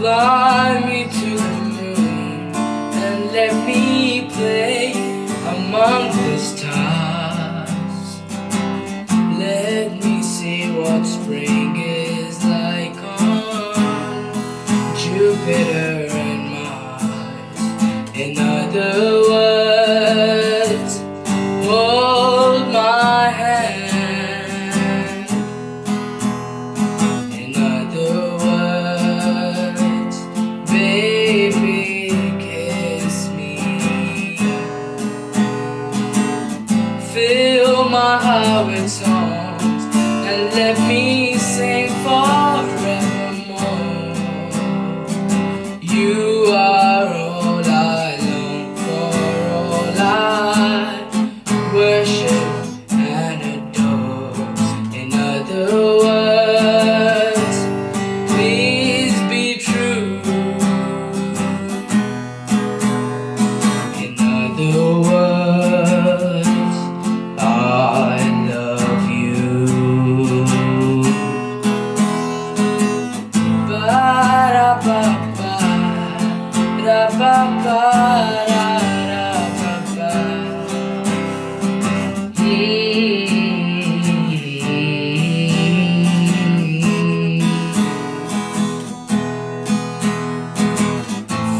Fly me to the moon and let me play among the stars. Let me see what spring is like on Jupiter and Mars. In other my heart with songs And let me sing forevermore. You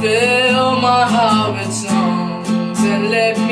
Fill my heart with songs and let me